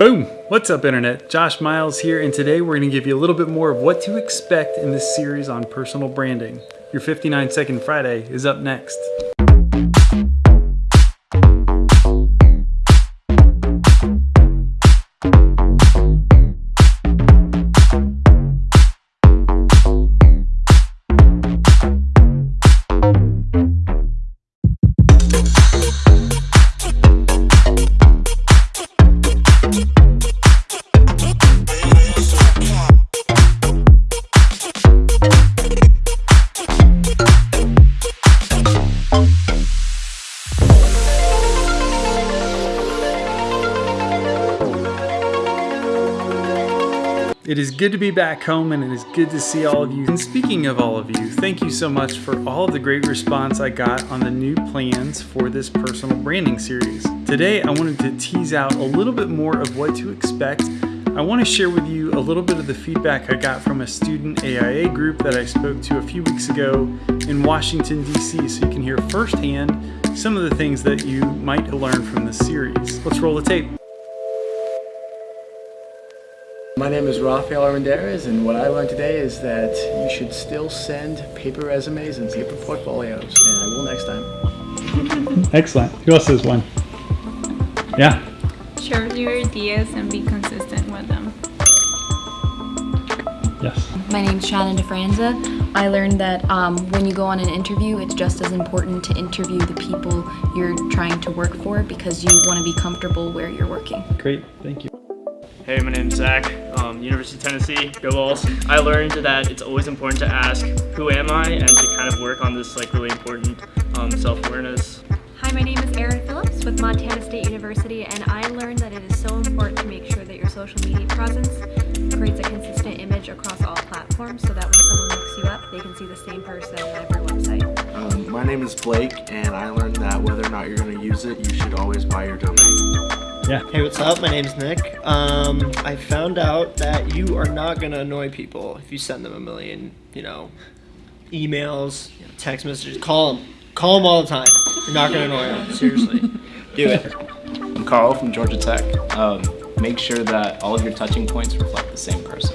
Boom! What's up internet? Josh Miles here and today we're going to give you a little bit more of what to expect in this series on personal branding. Your 59 Second Friday is up next. It is good to be back home and it is good to see all of you. And speaking of all of you, thank you so much for all of the great response I got on the new plans for this personal branding series. Today, I wanted to tease out a little bit more of what to expect. I want to share with you a little bit of the feedback I got from a student AIA group that I spoke to a few weeks ago in Washington, D.C. so you can hear firsthand some of the things that you might learn from this series. Let's roll the tape. My name is Rafael Armendariz, and what I learned today is that you should still send paper resumes and paper portfolios, and I will next time. Excellent. Who else has one? Yeah. Share your ideas and be consistent with them. Yes. My name's Shannon DeFranza. I learned that um, when you go on an interview, it's just as important to interview the people you're trying to work for because you want to be comfortable where you're working. Great. Thank you. Hey, my name's Zach, um, University of Tennessee, go Vols. I learned that it's always important to ask, who am I, and to kind of work on this like really important um, self-awareness. Hi, my name is Erin Phillips with Montana State University, and I learned that it is so important to make sure that your social media presence creates a consistent image across all platforms so that when someone looks you up, they can see the same person on every website. Um, my name is Blake, and I learned that whether or not you're going to use it, you should always buy your domain. Yeah. Hey, what's up? My name's Nick. Um, I found out that you are not gonna annoy people if you send them a million, you know, emails, you know, text messages. Call them. Call them all the time. You're not gonna annoy them. Seriously, do it. I'm Carl from Georgia Tech. Um, make sure that all of your touching points reflect the same person.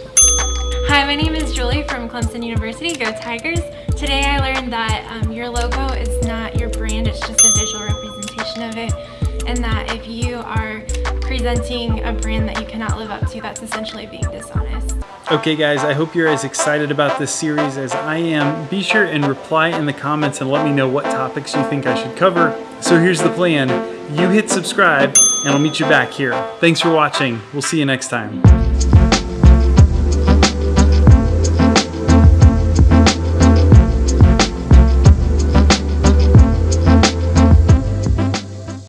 Hi, my name is Julie from Clemson University, go Tigers. Today I learned that um, your logo is not your brand, it's just a visual representation of it. And that if you are presenting a brand that you cannot live up to, that's essentially being dishonest. Okay guys, I hope you're as excited about this series as I am. Be sure and reply in the comments and let me know what topics you think I should cover. So here's the plan. You hit subscribe and I'll meet you back here. Thanks for watching. We'll see you next time.